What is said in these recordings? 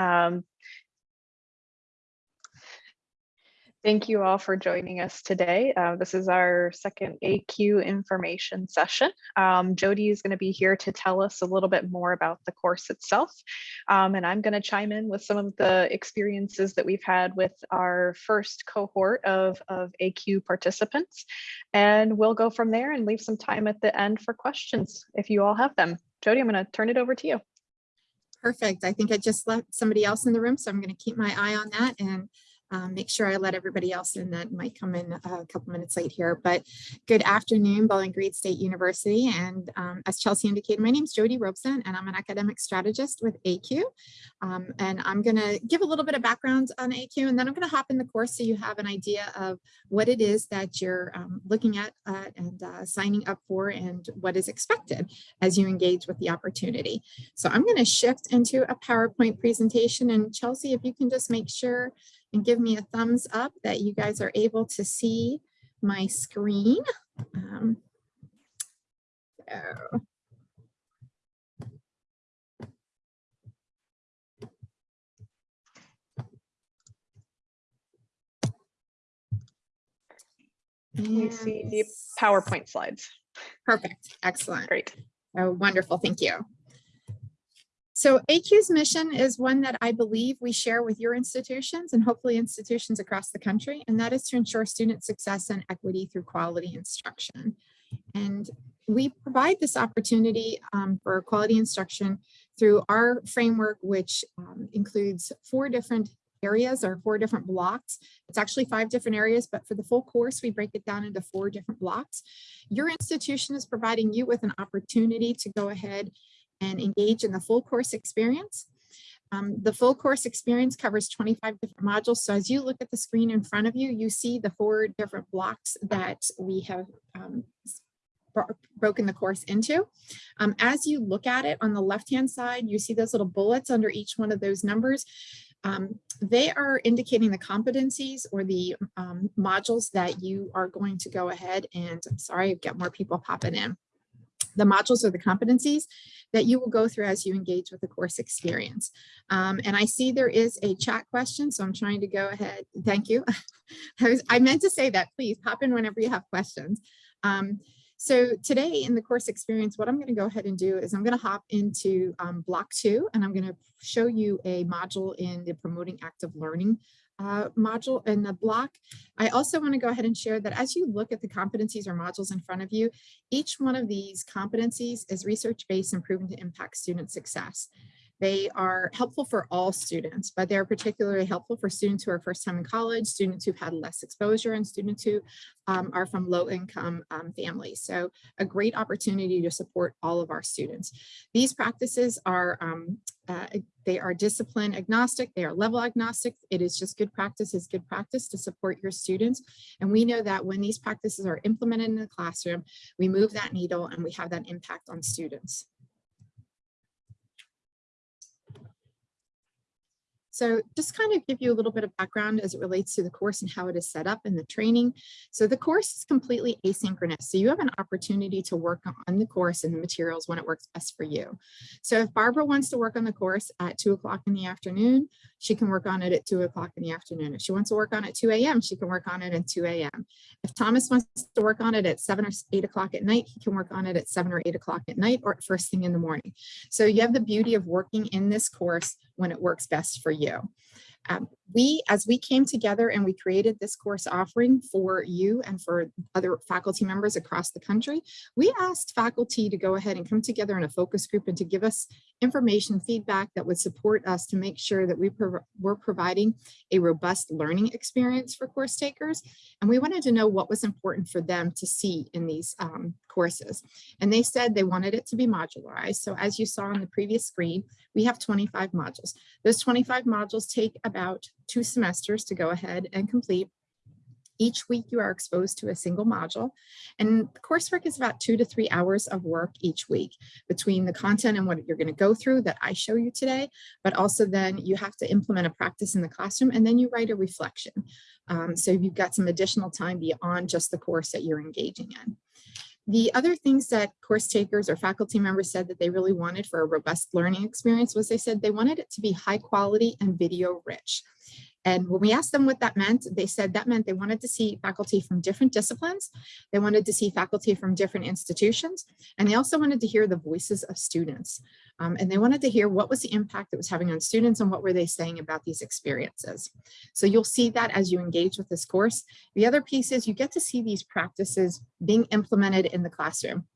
Um, Thank you all for joining us today. Uh, this is our second ACUE information session. Um, Jody is going to be here to tell us a little bit more about the course itself. Um, and I'm going to chime in with some of the experiences that we've had with our first cohort of, of ACUE participants. And we'll go from there and leave some time at the end for questions if you all have them. Jody, I'm going to turn it over to you. Perfect. I think I just left somebody else in the room, so I'm going to keep my eye on that and um, make sure I let everybody else in that might come in a couple minutes late here. But good afternoon, Bowling Green State University. And um, as Chelsea indicated, my name is Jody Robeson, and I'm an academic strategist with ACUE. Um, and I'm going to give a little bit of background on ACUE, and then I'm going to hop in the course so you have an idea of what it is that you're um, looking at uh, and uh, signing up for and what is expected as you engage with the opportunity. So I'm going to shift into a PowerPoint presentation. And Chelsea, if you can just make sure and give me a thumbs up that you guys are able to see my screen. Um, so. We see the PowerPoint slides. Perfect. Excellent. Great. Oh, wonderful. Thank you. So ACUE's mission is one that I believe we share with your institutions and hopefully institutions across the country, and that is to ensure student success and equity through quality instruction. And we provide this opportunity um, for quality instruction through our framework, which um, includes four different areas or four different blocks. It's actually five different areas, but for the full course, we break it down into four different blocks. Your institution is providing you with an opportunity to go ahead and engage in the full course experience. Um, the full course experience covers 25 different modules. So as you look at the screen in front of you, you see the four different blocks that we have um, broken the course into. Um, as you look at it on the left-hand side, you see those little bullets under each one of those numbers. Um, they are indicating the competencies or the um, modules that you are going to go ahead and, sorry, I've got more people popping in the modules or the competencies that you will go through as you engage with the course experience. Um, and I see there is a chat question, so I'm trying to go ahead. Thank you. I, was, I meant to say that, please pop in whenever you have questions. Um, so today in the course experience, what I'm going to go ahead and do is I'm going to hop into um, block two, and I'm going to show you a module in the promoting active learning uh, module in the block. I also want to go ahead and share that as you look at the competencies or modules in front of you, each one of these competencies is research-based and proven to impact student success. They are helpful for all students, but they're particularly helpful for students who are first time in college, students who've had less exposure, and students who um, are from low income um, families. So a great opportunity to support all of our students. These practices are, um, uh, they are discipline agnostic, they are level agnostic. It is just good practice is good practice to support your students. And we know that when these practices are implemented in the classroom, we move that needle and we have that impact on students. So just kind of give you a little bit of background as it relates to the course and how it is set up in the training. So the course is completely asynchronous. So you have an opportunity to work on the course and the materials when it works best for you. So if Barbara wants to work on the course at two o'clock in the afternoon, she can work on it at two o'clock in the afternoon. If she wants to work on it at 2 a.m., she can work on it at 2 a.m. If Thomas wants to work on it at seven or eight o'clock at night, he can work on it at seven or eight o'clock at night or first thing in the morning. So you have the beauty of working in this course when it works best for you. Um, we, as we came together and we created this course offering for you and for other faculty members across the country, we asked faculty to go ahead and come together in a focus group and to give us information, feedback that would support us to make sure that we were we're providing a robust learning experience for course takers. And we wanted to know what was important for them to see in these um, courses. And they said they wanted it to be modularized. So as you saw on the previous screen, we have 25 modules. Those 25 modules take about two semesters to go ahead and complete. Each week you are exposed to a single module and the coursework is about two to three hours of work each week between the content and what you're going to go through that I show you today, but also then you have to implement a practice in the classroom and then you write a reflection. Um, so you've got some additional time beyond just the course that you're engaging in. The other things that course takers or faculty members said that they really wanted for a robust learning experience was they said they wanted it to be high quality and video rich. And when we asked them what that meant, they said that meant they wanted to see faculty from different disciplines. They wanted to see faculty from different institutions. And they also wanted to hear the voices of students. Um, and they wanted to hear what was the impact it was having on students and what were they saying about these experiences. So you'll see that as you engage with this course. The other piece is you get to see these practices being implemented in the classroom.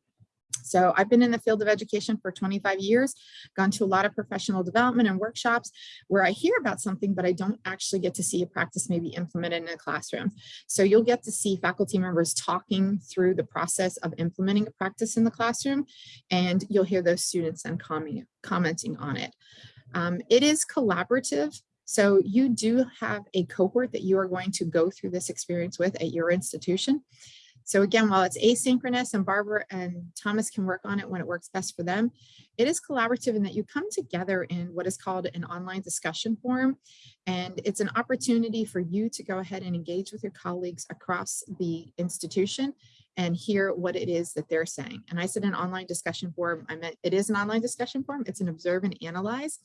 So I've been in the field of education for 25 years, gone to a lot of professional development and workshops where I hear about something, but I don't actually get to see a practice maybe implemented in a classroom. So you'll get to see faculty members talking through the process of implementing a practice in the classroom, and you'll hear those students then comment, commenting on it. Um, it is collaborative. So you do have a cohort that you are going to go through this experience with at your institution. So again, while it's asynchronous and Barbara and Thomas can work on it when it works best for them, it is collaborative in that you come together in what is called an online discussion forum. And it's an opportunity for you to go ahead and engage with your colleagues across the institution and hear what it is that they're saying. And I said an online discussion forum, I meant it is an online discussion forum, it's an observe and analyze.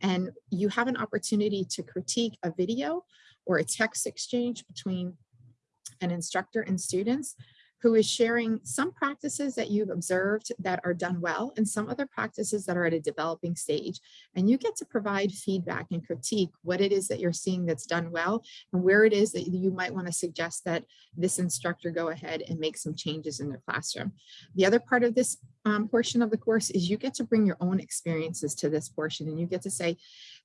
And you have an opportunity to critique a video or a text exchange between an instructor and students who is sharing some practices that you've observed that are done well and some other practices that are at a developing stage. And you get to provide feedback and critique what it is that you're seeing that's done well and where it is that you might want to suggest that this instructor go ahead and make some changes in their classroom. The other part of this um, portion of the course is you get to bring your own experiences to this portion and you get to say,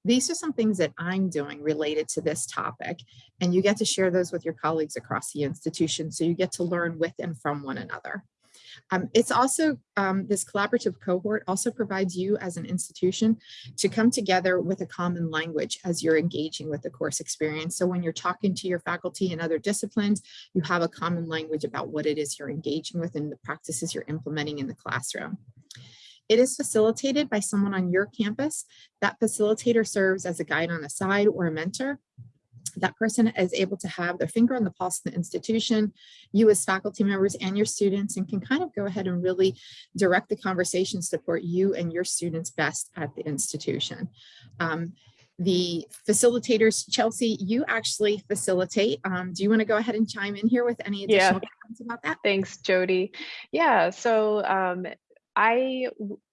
these are some things that I'm doing related to this topic. And you get to share those with your colleagues across the institution. So you get to learn with and from one another. Um, it's also, um, this collaborative cohort also provides you as an institution to come together with a common language as you're engaging with the course experience. So when you're talking to your faculty in other disciplines, you have a common language about what it is you're engaging with and the practices you're implementing in the classroom. It is facilitated by someone on your campus. That facilitator serves as a guide on the side or a mentor. That person is able to have their finger on the pulse of the institution, you as faculty members and your students, and can kind of go ahead and really direct the conversation, support you and your students best at the institution. Um, the facilitators, Chelsea, you actually facilitate. Um, do you want to go ahead and chime in here with any additional yeah. comments about that? Thanks, Jody. Yeah, so um, I,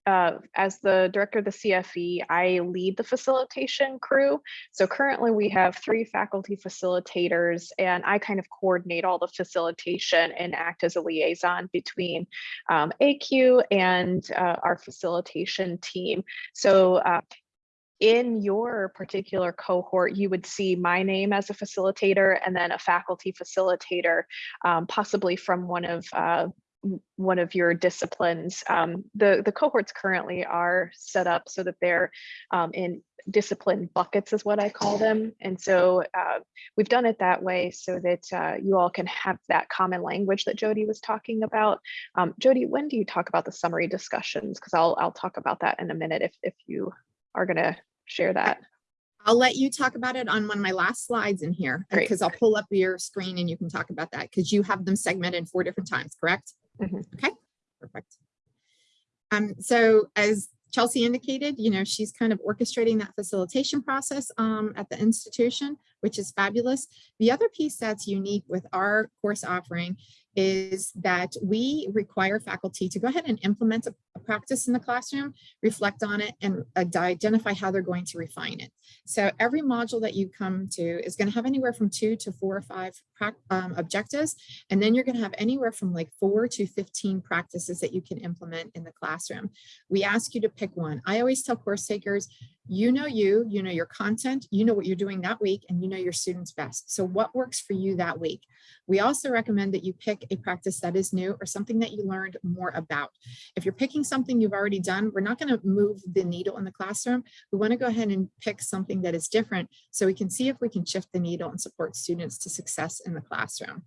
uh, as the director of the CFE, I lead the facilitation crew. So currently we have three faculty facilitators and I kind of coordinate all the facilitation and act as a liaison between um, ACUE and uh, our facilitation team. So uh, in your particular cohort, you would see my name as a facilitator and then a faculty facilitator, um, possibly from one of uh, one of your disciplines. Um, the, the cohorts currently are set up so that they're um, in discipline buckets is what I call them. And so uh, we've done it that way so that uh, you all can have that common language that Jody was talking about. Um, Jody, when do you talk about the summary discussions? Because I'll, I'll talk about that in a minute if, if you are going to share that. I'll let you talk about it on one of my last slides in here because I'll pull up your screen and you can talk about that because you have them segmented four different times, correct? Mm -hmm. Okay, perfect. Um, so as Chelsea indicated, you know, she's kind of orchestrating that facilitation process um, at the institution, which is fabulous. The other piece that's unique with our course offering is that we require faculty to go ahead and implement a, a practice in the classroom, reflect on it, and uh, identify how they're going to refine it. So every module that you come to is going to have anywhere from two to four or five um, objectives, and then you're going to have anywhere from like four to 15 practices that you can implement in the classroom. We ask you to pick one. I always tell course takers, you know you, you know your content, you know what you're doing that week, and you know your students best. So what works for you that week? We also recommend that you pick a practice that is new or something that you learned more about. If you're picking something you've already done, we're not going to move the needle in the classroom. We want to go ahead and pick something that is different so we can see if we can shift the needle and support students to success in the classroom.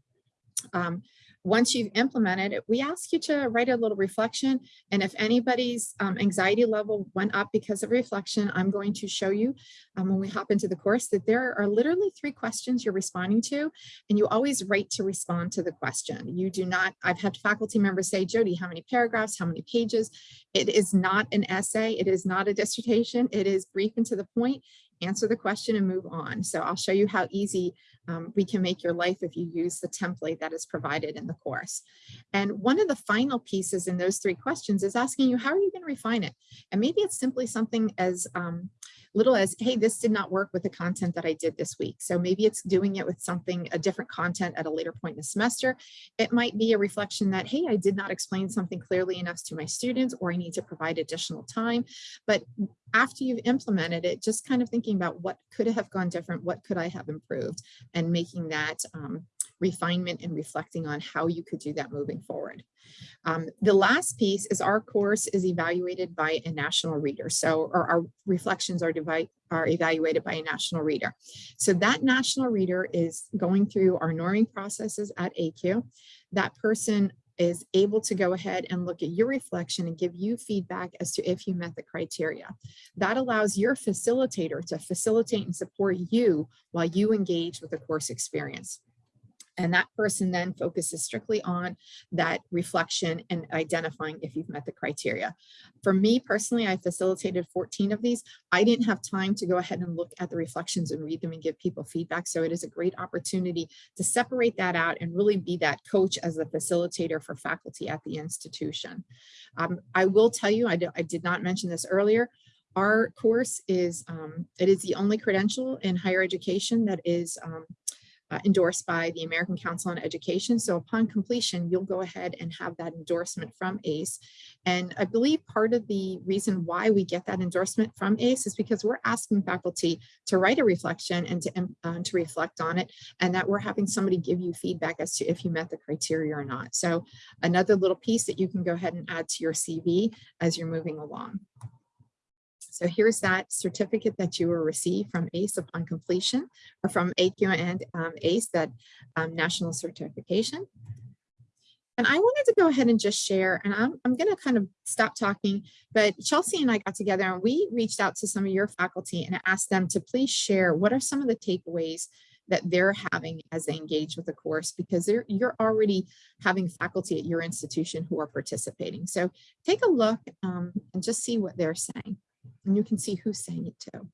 Um, once you've implemented it, we ask you to write a little reflection. And if anybody's um, anxiety level went up because of reflection, I'm going to show you um, when we hop into the course that there are literally three questions you're responding to, and you always write to respond to the question. You do not, I've had faculty members say, Jody, how many paragraphs, how many pages? It is not an essay. It is not a dissertation. It is brief and to the point answer the question and move on. So I'll show you how easy um, we can make your life if you use the template that is provided in the course. And one of the final pieces in those three questions is asking you, how are you going to refine it? And maybe it's simply something as um, little as, hey, this did not work with the content that I did this week. So maybe it's doing it with something, a different content at a later point in the semester. It might be a reflection that, hey, I did not explain something clearly enough to my students, or I need to provide additional time. But after you've implemented it, just kind of thinking about what could have gone different, what could I have improved, and making that um, refinement and reflecting on how you could do that moving forward. Um, the last piece is our course is evaluated by a national reader. So our, our reflections are, are evaluated by a national reader. So that national reader is going through our norming processes at ACUE. That person is able to go ahead and look at your reflection and give you feedback as to if you met the criteria. That allows your facilitator to facilitate and support you while you engage with the course experience. And that person then focuses strictly on that reflection and identifying if you've met the criteria. For me personally, I facilitated 14 of these. I didn't have time to go ahead and look at the reflections and read them and give people feedback. So it is a great opportunity to separate that out and really be that coach as a facilitator for faculty at the institution. Um, I will tell you, I, I did not mention this earlier, our course is, um, it is the only credential in higher education that is um, uh, endorsed by the American Council on Education. So upon completion, you'll go ahead and have that endorsement from ACE. And I believe part of the reason why we get that endorsement from ACE is because we're asking faculty to write a reflection and to, um, uh, to reflect on it, and that we're having somebody give you feedback as to if you met the criteria or not. So another little piece that you can go ahead and add to your CV as you're moving along. So here's that certificate that you will receive from ACE upon completion or from ACUE and um, ACE, that um, national certification. And I wanted to go ahead and just share, and I'm, I'm going to kind of stop talking, but Chelsea and I got together and we reached out to some of your faculty and asked them to please share what are some of the takeaways that they're having as they engage with the course because you're already having faculty at your institution who are participating. So take a look um, and just see what they're saying and you can see who's saying it too.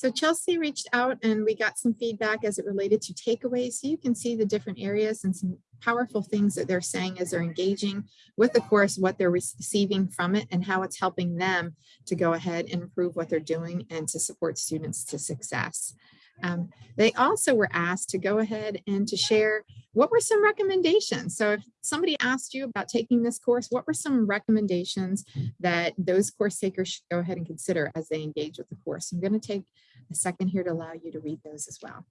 So Chelsea reached out and we got some feedback as it related to takeaways. So you can see the different areas and some powerful things that they're saying as they're engaging with the course, what they're receiving from it and how it's helping them to go ahead and improve what they're doing and to support students to success. Um, they also were asked to go ahead and to share what were some recommendations. So if somebody asked you about taking this course, what were some recommendations that those course takers should go ahead and consider as they engage with the course? I'm going to take a second here to allow you to read those as well.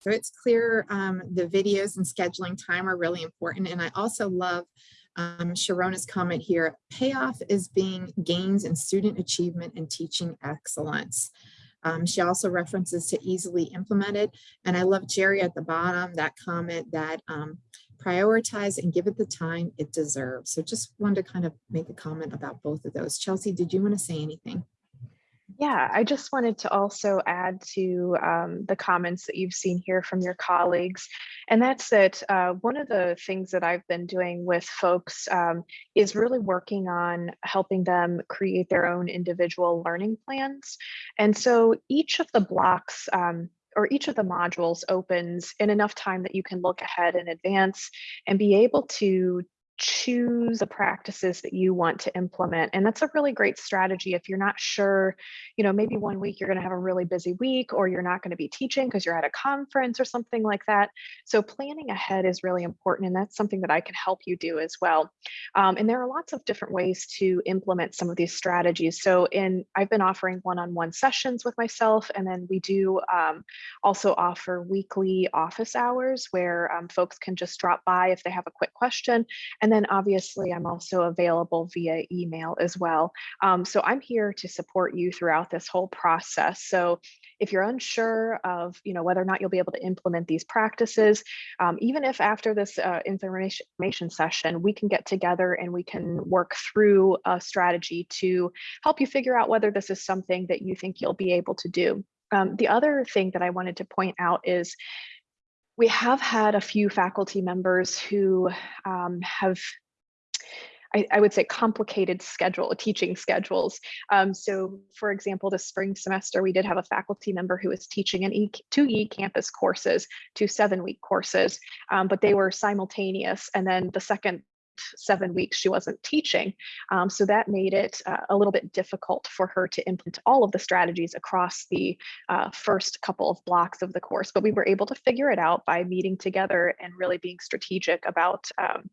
So it's clear um, the videos and scheduling time are really important. And I also love um, Sharona's comment here, payoff is being gains in student achievement and teaching excellence. Um, she also references to easily implemented. And I love Jerry at the bottom, that comment that um, prioritize and give it the time it deserves. So just wanted to kind of make a comment about both of those. Chelsea, did you want to say anything? Yeah, I just wanted to also add to um, the comments that you've seen here from your colleagues. And that's that uh, one of the things that I've been doing with folks um, is really working on helping them create their own individual learning plans. And so each of the blocks um, or each of the modules opens in enough time that you can look ahead in advance and be able to choose the practices that you want to implement. And that's a really great strategy if you're not sure, you know, maybe one week you're going to have a really busy week or you're not going to be teaching because you're at a conference or something like that. So planning ahead is really important. And that's something that I can help you do as well. Um, and there are lots of different ways to implement some of these strategies. So in I've been offering one-on-one sessions with myself, and then we do um, also offer weekly office hours where um, folks can just drop by if they have a quick question. And then obviously I'm also available via email as well. Um, so I'm here to support you throughout this whole process. So if you're unsure of you know whether or not you'll be able to implement these practices, um, even if after this uh, information, information session, we can get together and we can work through a strategy to help you figure out whether this is something that you think you'll be able to do. Um, the other thing that I wanted to point out is we have had a few faculty members who um, have I, I, would say complicated schedule teaching schedules. Um, so for example, this spring semester, we did have a faculty member who was teaching an e two e-campus courses, two seven week courses, um, but they were simultaneous. And then the second seven weeks she wasn't teaching. Um, so that made it uh, a little bit difficult for her to implement all of the strategies across the uh, first couple of blocks of the course. But we were able to figure it out by meeting together and really being strategic about, um,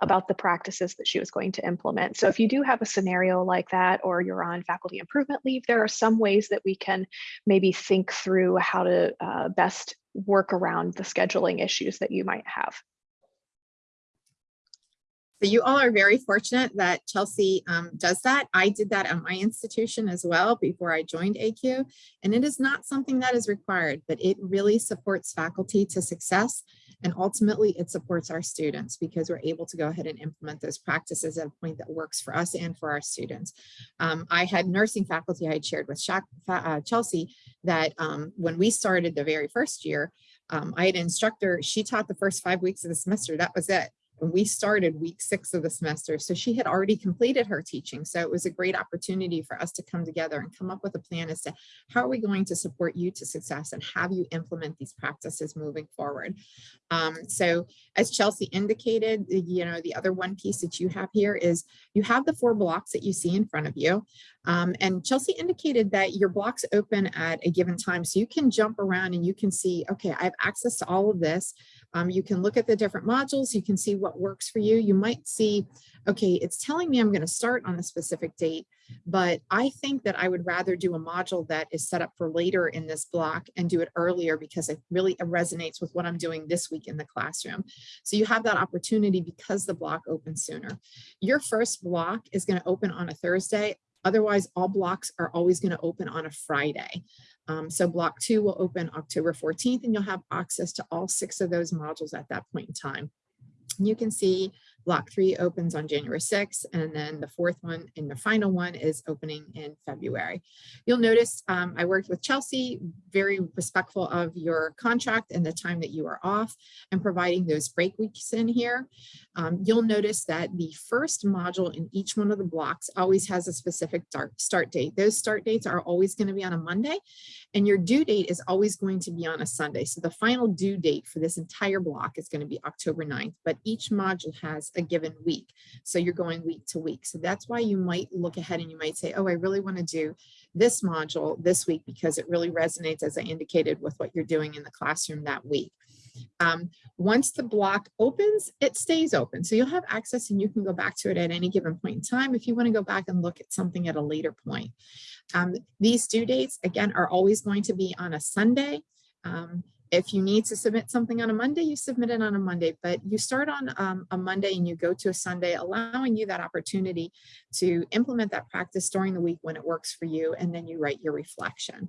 about the practices that she was going to implement. So if you do have a scenario like that, or you're on faculty improvement leave, there are some ways that we can maybe think through how to uh, best work around the scheduling issues that you might have. So you all are very fortunate that Chelsea um, does that. I did that at my institution as well before I joined ACUE, and it is not something that is required, but it really supports faculty to success. And ultimately it supports our students because we're able to go ahead and implement those practices at a point that works for us and for our students. Um, I had nursing faculty I had shared with uh, Chelsea that um, when we started the very first year, um, I had an instructor, she taught the first five weeks of the semester, that was it when we started week six of the semester. So she had already completed her teaching. So it was a great opportunity for us to come together and come up with a plan as to how are we going to support you to success and have you implement these practices moving forward. Um, so as Chelsea indicated, you know, the other one piece that you have here is you have the four blocks that you see in front of you. Um, and Chelsea indicated that your blocks open at a given time. So you can jump around and you can see, okay, I have access to all of this. Um, you can look at the different modules. You can see what works for you. You might see, okay, it's telling me I'm going to start on a specific date, but I think that I would rather do a module that is set up for later in this block and do it earlier because it really resonates with what I'm doing this week in the classroom. So you have that opportunity because the block opens sooner. Your first block is going to open on a Thursday. Otherwise, all blocks are always going to open on a Friday. Um, so block two will open October 14th and you'll have access to all six of those modules at that point in time. You can see Block three opens on January 6th, and then the fourth one and the final one is opening in February. You'll notice um, I worked with Chelsea, very respectful of your contract and the time that you are off and providing those break weeks in here. Um, you'll notice that the first module in each one of the blocks always has a specific start date. Those start dates are always going to be on a Monday and your due date is always going to be on a Sunday. So the final due date for this entire block is going to be October 9th, but each module has a given week. So you're going week to week. So that's why you might look ahead and you might say, oh, I really want to do this module this week because it really resonates, as I indicated, with what you're doing in the classroom that week. Um, once the block opens, it stays open. So you'll have access and you can go back to it at any given point in time if you want to go back and look at something at a later point. Um, these due dates, again, are always going to be on a Sunday. Um, if you need to submit something on a Monday, you submit it on a Monday, but you start on um, a Monday and you go to a Sunday, allowing you that opportunity to implement that practice during the week when it works for you, and then you write your reflection.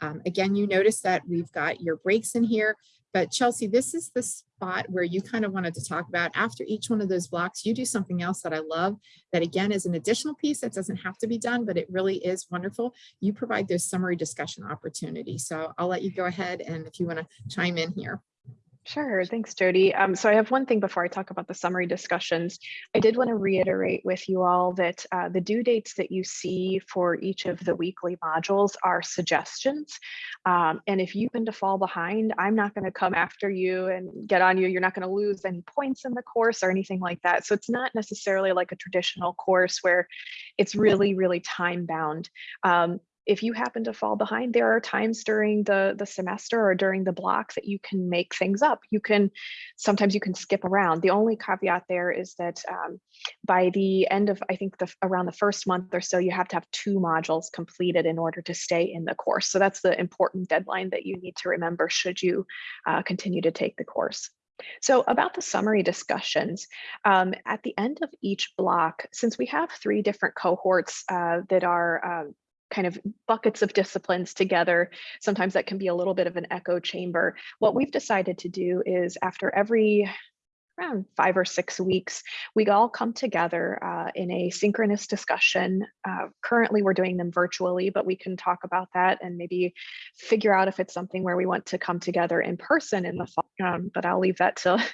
Um, again, you notice that we've got your breaks in here. But Chelsea, this is the spot where you kind of wanted to talk about after each one of those blocks, you do something else that I love that again is an additional piece that doesn't have to be done, but it really is wonderful. You provide those summary discussion opportunities. So I'll let you go ahead and if you want to chime in here. Sure. Thanks, Jody. Um, so I have one thing before I talk about the summary discussions. I did want to reiterate with you all that uh, the due dates that you see for each of the weekly modules are suggestions. Um, and if you happen to fall behind, I'm not going to come after you and get on you. You're not going to lose any points in the course or anything like that. So it's not necessarily like a traditional course where it's really, really time bound. Um, if you happen to fall behind, there are times during the, the semester or during the block that you can make things up. You can, sometimes you can skip around. The only caveat there is that um, by the end of, I think the, around the first month or so, you have to have two modules completed in order to stay in the course. So that's the important deadline that you need to remember should you uh, continue to take the course. So about the summary discussions, um, at the end of each block, since we have three different cohorts uh, that are uh, kind of buckets of disciplines together. Sometimes that can be a little bit of an echo chamber. What we've decided to do is after every around five or six weeks, we all come together uh, in a synchronous discussion. Uh, currently, we're doing them virtually, but we can talk about that and maybe figure out if it's something where we want to come together in person in the fall. Um, but I'll leave that to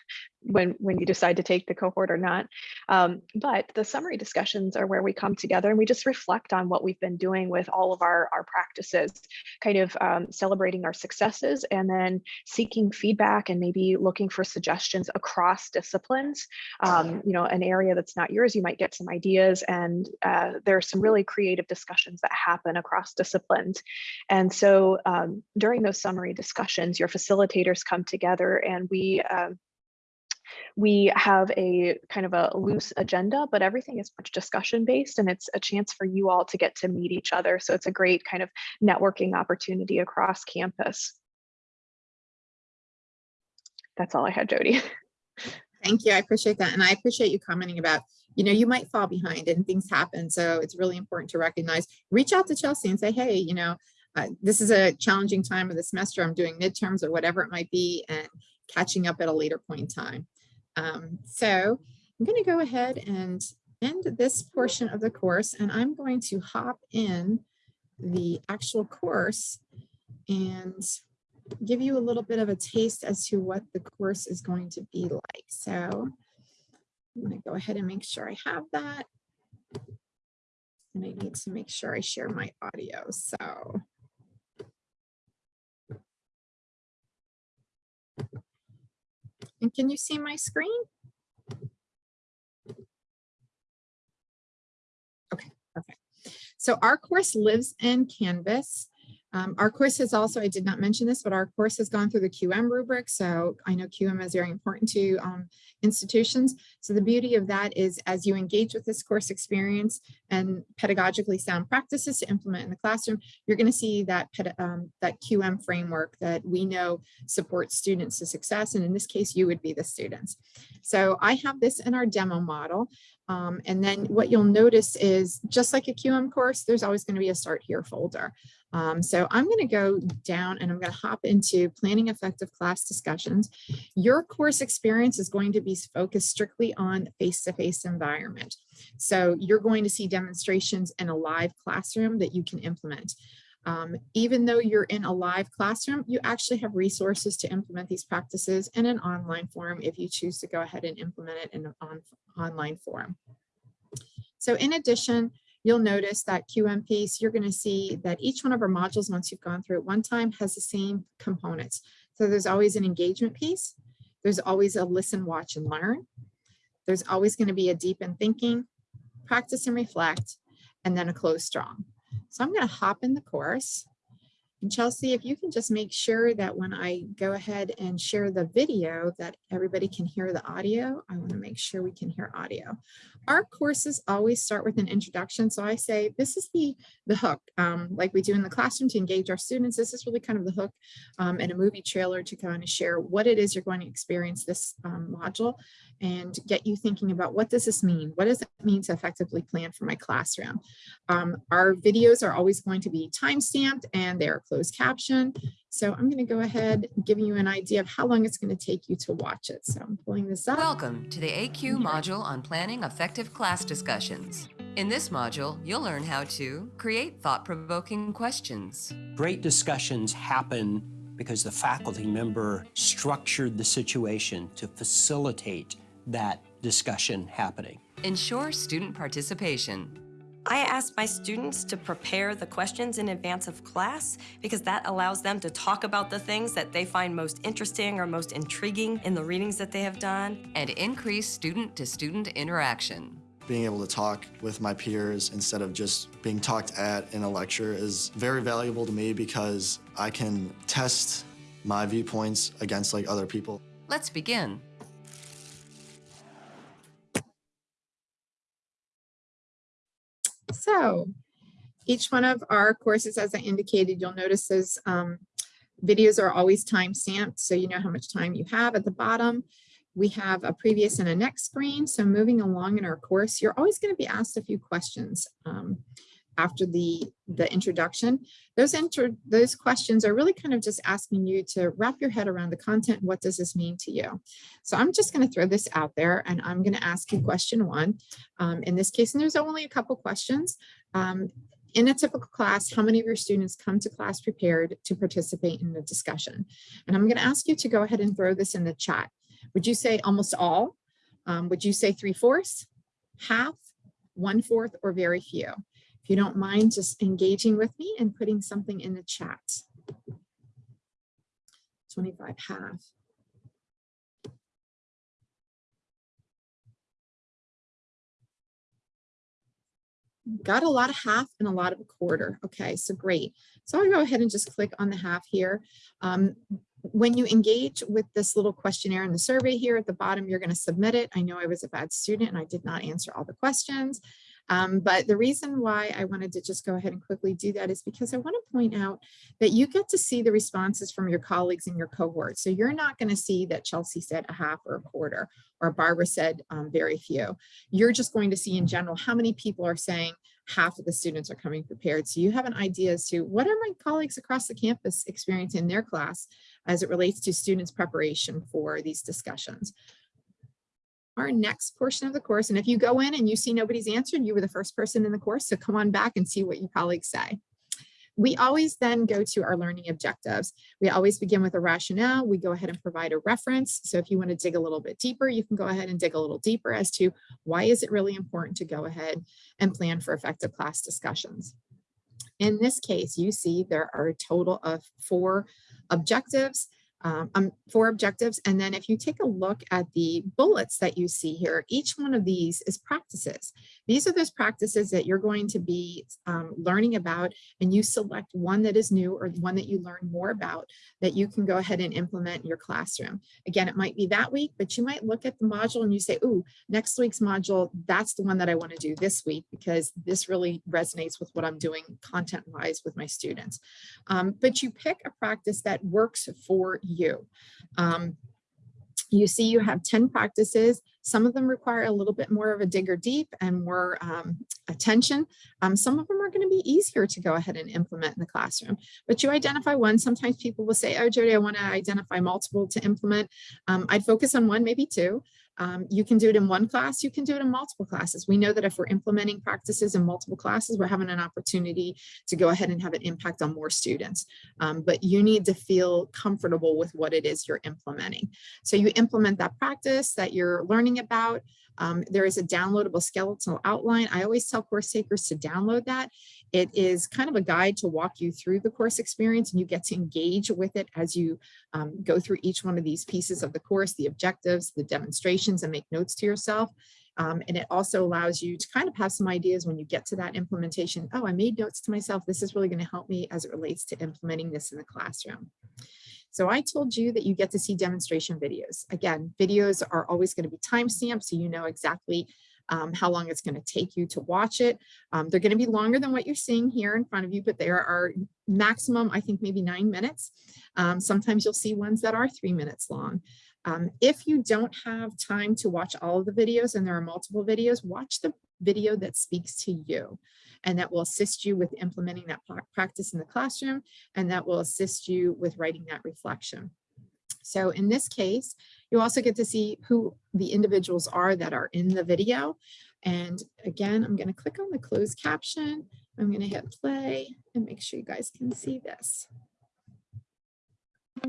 when when you decide to take the cohort or not. Um, but the summary discussions are where we come together and we just reflect on what we've been doing with all of our, our practices, kind of um, celebrating our successes and then seeking feedback and maybe looking for suggestions across disciplines. Um, you know, an area that's not yours, you might get some ideas and uh, there are some really creative discussions that happen across disciplines. And so um, during those summary discussions, your facilitators come together and we um, we have a kind of a loose agenda, but everything is much discussion based and it's a chance for you all to get to meet each other. So it's a great kind of networking opportunity across campus. That's all I had, Jody. Thank you. I appreciate that. And I appreciate you commenting about, you know, you might fall behind and things happen. So it's really important to recognize, reach out to Chelsea and say, hey, you know, uh, this is a challenging time of the semester. I'm doing midterms or whatever it might be and catching up at a later point in time. Um, so I'm going to go ahead and end this portion of the course and I'm going to hop in the actual course and give you a little bit of a taste as to what the course is going to be like. So I'm going to go ahead and make sure I have that. And I need to make sure I share my audio. So And can you see my screen? Okay, perfect. So our course lives in Canvas. Um, our course has also, I did not mention this, but our course has gone through the QM rubric. So I know QM is very important to um, institutions. So the beauty of that is as you engage with this course experience and pedagogically sound practices to implement in the classroom, you're going to see that, um, that QM framework that we know supports students to success. And in this case, you would be the students. So I have this in our demo model. Um, and then what you'll notice is just like a QM course, there's always going to be a start here folder. Um, so I'm going to go down and I'm going to hop into planning effective class discussions. Your course experience is going to be focused strictly on face-to-face -face environment. So you're going to see demonstrations in a live classroom that you can implement. Um, even though you're in a live classroom, you actually have resources to implement these practices in an online form if you choose to go ahead and implement it in an on, online form. So in addition, you'll notice that QM piece, you're going to see that each one of our modules, once you've gone through it one time, has the same components. So there's always an engagement piece. There's always a listen, watch, and learn. There's always going to be a deep in thinking, practice and reflect, and then a close strong. So I'm going to hop in the course. And Chelsea, if you can just make sure that when I go ahead and share the video that everybody can hear the audio, I want to make sure we can hear audio. Our courses always start with an introduction. So I say, this is the, the hook, um, like we do in the classroom to engage our students. This is really kind of the hook um, and a movie trailer to kind of share what it is you're going to experience this um, module and get you thinking about what does this mean? What does it mean to effectively plan for my classroom? Um, our videos are always going to be time stamped and they are closed caption. So I'm going to go ahead and give you an idea of how long it's going to take you to watch it. So I'm pulling this up. Welcome to the ACUE module on planning effective class discussions. In this module, you'll learn how to create thought-provoking questions. Great discussions happen because the faculty member structured the situation to facilitate that discussion happening. Ensure student participation. I ask my students to prepare the questions in advance of class because that allows them to talk about the things that they find most interesting or most intriguing in the readings that they have done. And increase student-to-student interaction. Being able to talk with my peers instead of just being talked at in a lecture is very valuable to me because I can test my viewpoints against like other people. Let's begin. So each one of our courses, as I indicated, you'll notice those um, videos are always time stamped, so you know how much time you have at the bottom. We have a previous and a next screen. So moving along in our course, you're always going to be asked a few questions um, after the, the introduction. Those, intro, those questions are really kind of just asking you to wrap your head around the content. What does this mean to you? So I'm just going to throw this out there and I'm going to ask you question one. Um, in this case, and there's only a couple questions. Um, in a typical class, how many of your students come to class prepared to participate in the discussion? And I'm going to ask you to go ahead and throw this in the chat. Would you say almost all? Um, would you say three fourths, half, one fourth, or very few? If you don't mind just engaging with me and putting something in the chat. 25 half. Got a lot of half and a lot of a quarter. Okay, so great. So I'll go ahead and just click on the half here. Um, when you engage with this little questionnaire in the survey here at the bottom, you're going to submit it. I know I was a bad student and I did not answer all the questions. Um, but the reason why I wanted to just go ahead and quickly do that is because I want to point out that you get to see the responses from your colleagues in your cohort. So you're not going to see that Chelsea said a half or a quarter or Barbara said um, very few. You're just going to see in general how many people are saying half of the students are coming prepared. So you have an idea as to what are my colleagues across the campus experiencing in their class as it relates to students preparation for these discussions our next portion of the course. And if you go in and you see nobody's answered, you were the first person in the course, so come on back and see what your colleagues say. We always then go to our learning objectives. We always begin with a rationale. We go ahead and provide a reference. So if you want to dig a little bit deeper, you can go ahead and dig a little deeper as to why is it really important to go ahead and plan for effective class discussions. In this case, you see there are a total of four objectives um, um, four objectives. And then if you take a look at the bullets that you see here, each one of these is practices. These are those practices that you're going to be um, learning about and you select one that is new or one that you learn more about that you can go ahead and implement in your classroom. Again, it might be that week, but you might look at the module and you say, ooh, next week's module, that's the one that I want to do this week because this really resonates with what I'm doing content wise with my students. Um, but you pick a practice that works for you. Um, you see you have 10 practices. Some of them require a little bit more of a digger deep and more um, attention. Um, some of them are going to be easier to go ahead and implement in the classroom. But you identify one. Sometimes people will say, oh, Jody, I want to identify multiple to implement. Um, I'd focus on one, maybe two. Um, you can do it in one class, you can do it in multiple classes. We know that if we're implementing practices in multiple classes, we're having an opportunity to go ahead and have an impact on more students. Um, but you need to feel comfortable with what it is you're implementing. So you implement that practice that you're learning about. Um, there is a downloadable skeletal outline. I always tell course takers to download that. It is kind of a guide to walk you through the course experience and you get to engage with it as you um, go through each one of these pieces of the course, the objectives, the demonstrations, and make notes to yourself. Um, and it also allows you to kind of have some ideas when you get to that implementation. Oh, I made notes to myself. This is really going to help me as it relates to implementing this in the classroom. So I told you that you get to see demonstration videos. Again, videos are always going to be timestamped so you know exactly um, how long it's going to take you to watch it. Um, they're going to be longer than what you're seeing here in front of you, but there are maximum, I think maybe nine minutes. Um, sometimes you'll see ones that are three minutes long. Um, if you don't have time to watch all of the videos and there are multiple videos, watch the video that speaks to you and that will assist you with implementing that practice in the classroom and that will assist you with writing that reflection. So in this case, you also get to see who the individuals are that are in the video. And again, I'm going to click on the closed caption. I'm going to hit play and make sure you guys can see this. I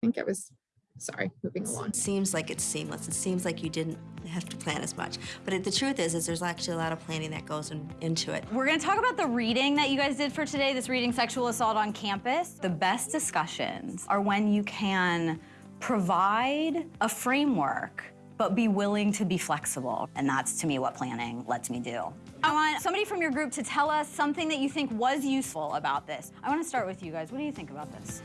think it was, sorry, moving along. It seems like it's seamless. It seems like you didn't have to plan as much. But it, the truth is, is there's actually a lot of planning that goes in, into it. We're gonna talk about the reading that you guys did for today, this reading sexual assault on campus. The best discussions are when you can provide a framework but be willing to be flexible. And that's to me what planning lets me do. I want somebody from your group to tell us something that you think was useful about this. I wanna start with you guys. What do you think about this?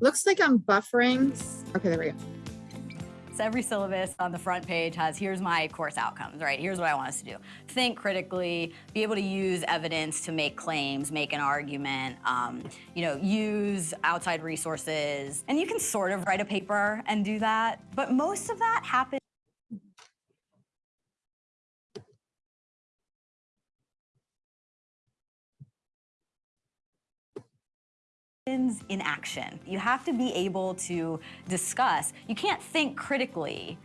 Looks like I'm buffering. Okay, there we go. So every syllabus on the front page has, here's my course outcomes, right? Here's what I want us to do. Think critically, be able to use evidence to make claims, make an argument, um, you know, use outside resources. And you can sort of write a paper and do that, but most of that happens in action. You have to be able to discuss. You can't think critically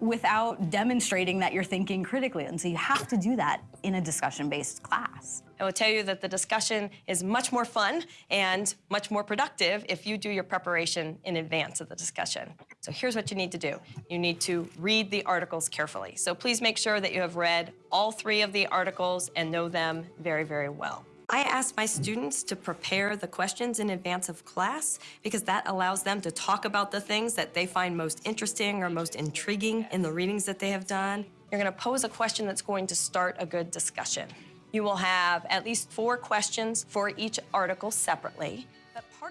without demonstrating that you're thinking critically. And so you have to do that in a discussion-based class. I will tell you that the discussion is much more fun and much more productive if you do your preparation in advance of the discussion. So here's what you need to do. You need to read the articles carefully. So please make sure that you have read all three of the articles and know them very, very well. I ask my students to prepare the questions in advance of class because that allows them to talk about the things that they find most interesting or most intriguing in the readings that they have done. You're gonna pose a question that's going to start a good discussion. You will have at least four questions for each article separately.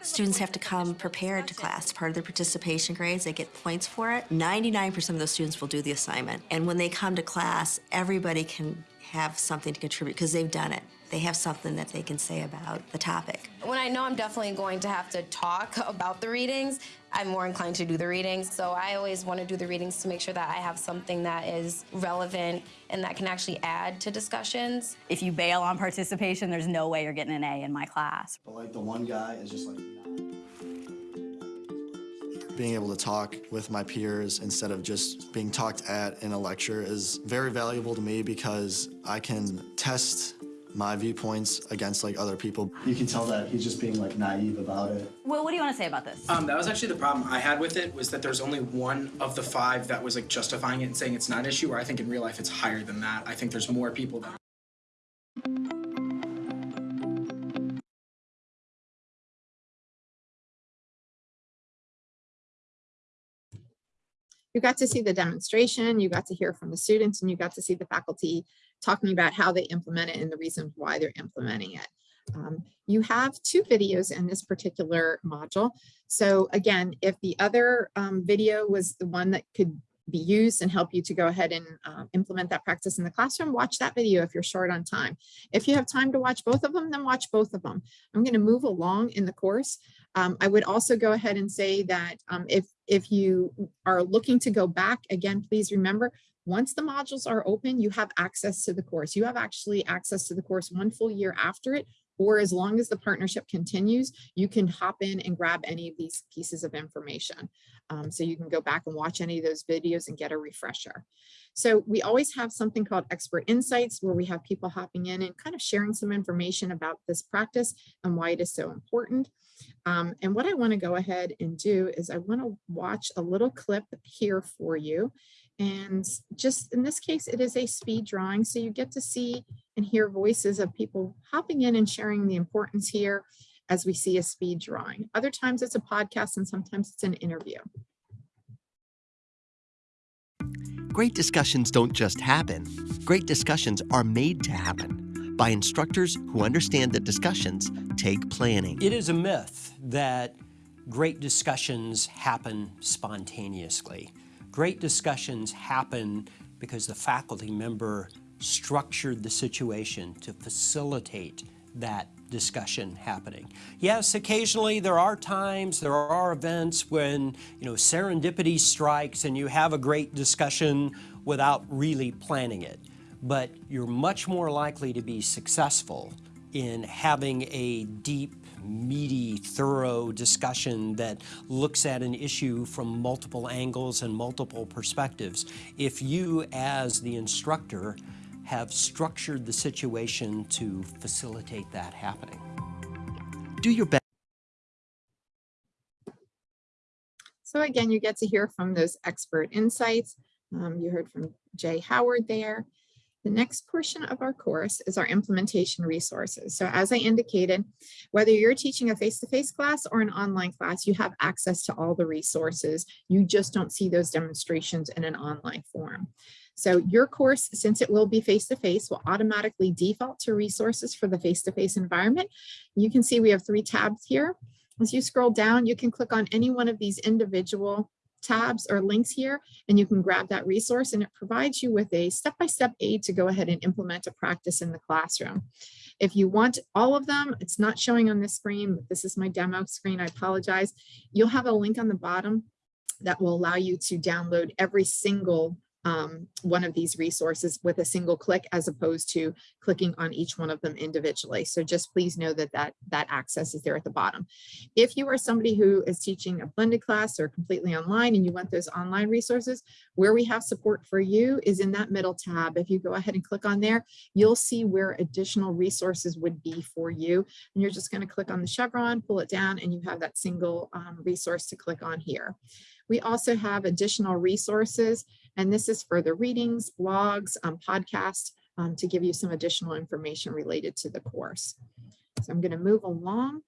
Students have to come prepared to class. Part of their participation grades, they get points for it. 99% of those students will do the assignment. And when they come to class, everybody can have something to contribute because they've done it. They have something that they can say about the topic. When I know I'm definitely going to have to talk about the readings, I'm more inclined to do the readings. So I always want to do the readings to make sure that I have something that is relevant and that can actually add to discussions. If you bail on participation, there's no way you're getting an A in my class. But like the one guy is just like being able to talk with my peers instead of just being talked at in a lecture is very valuable to me because I can test my viewpoints against like other people. You can tell that he's just being like naive about it. Will, what do you want to say about this? Um, that was actually the problem I had with it was that there's only one of the five that was like justifying it and saying it's not an issue. Where I think in real life it's higher than that. I think there's more people that. You got to see the demonstration, you got to hear from the students, and you got to see the faculty talking about how they implement it and the reasons why they're implementing it. Um, you have two videos in this particular module. So again, if the other um, video was the one that could be used and help you to go ahead and uh, implement that practice in the classroom, watch that video if you're short on time. If you have time to watch both of them, then watch both of them. I'm going to move along in the course. Um, I would also go ahead and say that um, if, if you are looking to go back, again, please remember, once the modules are open, you have access to the course. You have actually access to the course one full year after it, or as long as the partnership continues, you can hop in and grab any of these pieces of information. Um, so you can go back and watch any of those videos and get a refresher. So we always have something called expert insights where we have people hopping in and kind of sharing some information about this practice and why it is so important. Um, and what I want to go ahead and do is I want to watch a little clip here for you. And just in this case, it is a speed drawing. So you get to see and hear voices of people hopping in and sharing the importance here as we see a speed drawing. Other times it's a podcast and sometimes it's an interview. Great discussions don't just happen. Great discussions are made to happen by instructors who understand that discussions take planning. It is a myth that great discussions happen spontaneously. Great discussions happen because the faculty member structured the situation to facilitate that discussion happening. Yes, occasionally there are times, there are events when, you know, serendipity strikes and you have a great discussion without really planning it. But you're much more likely to be successful in having a deep, meaty, thorough discussion that looks at an issue from multiple angles and multiple perspectives. If you, as the instructor, have structured the situation to facilitate that happening. Do your best. So again, you get to hear from those expert insights. Um, you heard from Jay Howard there. The next portion of our course is our implementation resources. So as I indicated, whether you're teaching a face-to-face -face class or an online class, you have access to all the resources. You just don't see those demonstrations in an online form. So your course, since it will be face-to-face, -face, will automatically default to resources for the face-to-face -face environment. You can see we have three tabs here. As you scroll down, you can click on any one of these individual tabs or links here, and you can grab that resource and it provides you with a step-by-step -step aid to go ahead and implement a practice in the classroom. If you want all of them, it's not showing on this screen, but this is my demo screen, I apologize. You'll have a link on the bottom that will allow you to download every single um, one of these resources with a single click as opposed to clicking on each one of them individually. So just please know that that, that access is there at the bottom. If you are somebody who is teaching a blended class or completely online and you want those online resources, where we have support for you is in that middle tab. If you go ahead and click on there, you'll see where additional resources would be for you. And you're just going to click on the chevron, pull it down, and you have that single um, resource to click on here. We also have additional resources, and this is for the readings, blogs, um, podcasts, um, to give you some additional information related to the course. So I'm going to move along.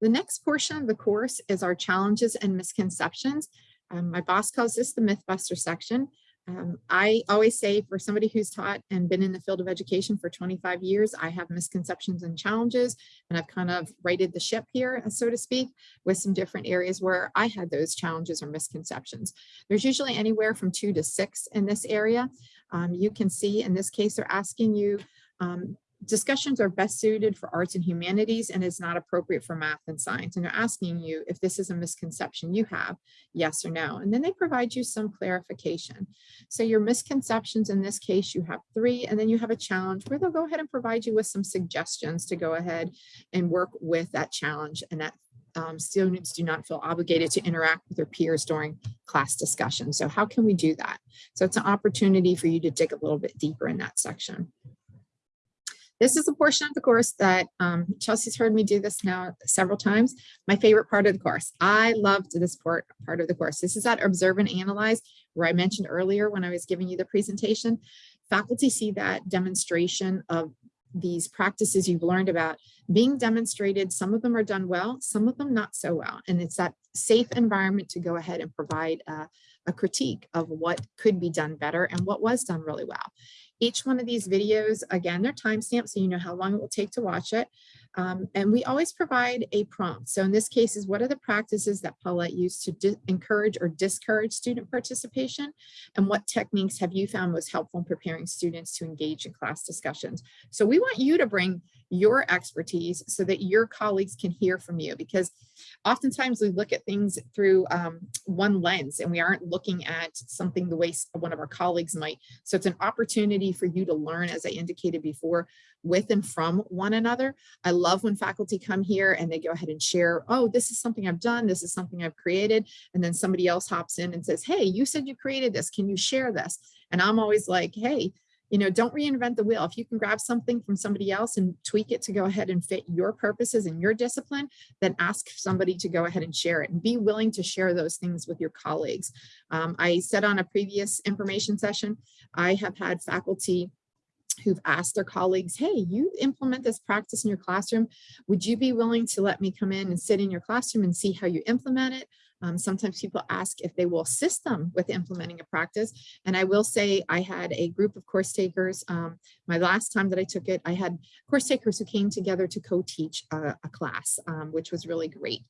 The next portion of the course is our challenges and misconceptions. Um, my boss calls this the Mythbuster section. Um, I always say for somebody who's taught and been in the field of education for 25 years, I have misconceptions and challenges, and I've kind of righted the ship here, so to speak, with some different areas where I had those challenges or misconceptions. There's usually anywhere from two to six in this area. Um, you can see in this case, they're asking you um, discussions are best suited for arts and humanities and is not appropriate for math and science. And they're asking you if this is a misconception you have, yes or no. And then they provide you some clarification. So your misconceptions in this case, you have three, and then you have a challenge where they'll go ahead and provide you with some suggestions to go ahead and work with that challenge and that um, students do not feel obligated to interact with their peers during class discussion. So how can we do that? So it's an opportunity for you to dig a little bit deeper in that section. This is a portion of the course that um, Chelsea's heard me do this now several times. My favorite part of the course. I loved this part, part of the course. This is that observe and analyze where I mentioned earlier when I was giving you the presentation. Faculty see that demonstration of these practices you've learned about being demonstrated. Some of them are done well, some of them not so well. And it's that safe environment to go ahead and provide a, a critique of what could be done better and what was done really well. Each one of these videos, again, they're timestamped so you know how long it will take to watch it. Um, and we always provide a prompt. So in this case is what are the practices that Paulette used to encourage or discourage student participation? And what techniques have you found most helpful in preparing students to engage in class discussions? So we want you to bring your expertise so that your colleagues can hear from you because oftentimes we look at things through um, one lens and we aren't looking at something the way one of our colleagues might. So it's an opportunity for you to learn, as I indicated before, with and from one another. I love when faculty come here and they go ahead and share, oh, this is something I've done, this is something I've created. And then somebody else hops in and says, hey, you said you created this, can you share this? And I'm always like, hey, you know, don't reinvent the wheel. If you can grab something from somebody else and tweak it to go ahead and fit your purposes and your discipline, then ask somebody to go ahead and share it and be willing to share those things with your colleagues. Um, I said on a previous information session, I have had faculty who've asked their colleagues, hey, you implement this practice in your classroom. Would you be willing to let me come in and sit in your classroom and see how you implement it? Um, sometimes people ask if they will assist them with implementing a practice. And I will say I had a group of course takers. Um, my last time that I took it, I had course takers who came together to co-teach a, a, class, um, which was really great.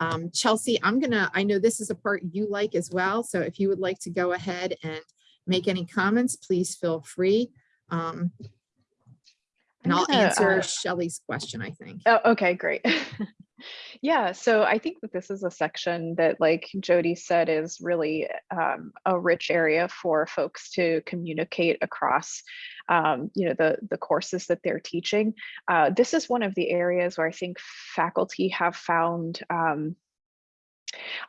Um, Chelsea, I'm gonna, I know this is a part you like as well. So if you would like to go ahead and make any comments, please feel free. Um, and I'll answer uh, Shelley's question, I think. Oh, okay, great. yeah, so I think that this is a section that, like Jody said, is really um, a rich area for folks to communicate across, um, you know, the the courses that they're teaching. Uh, this is one of the areas where I think faculty have found um,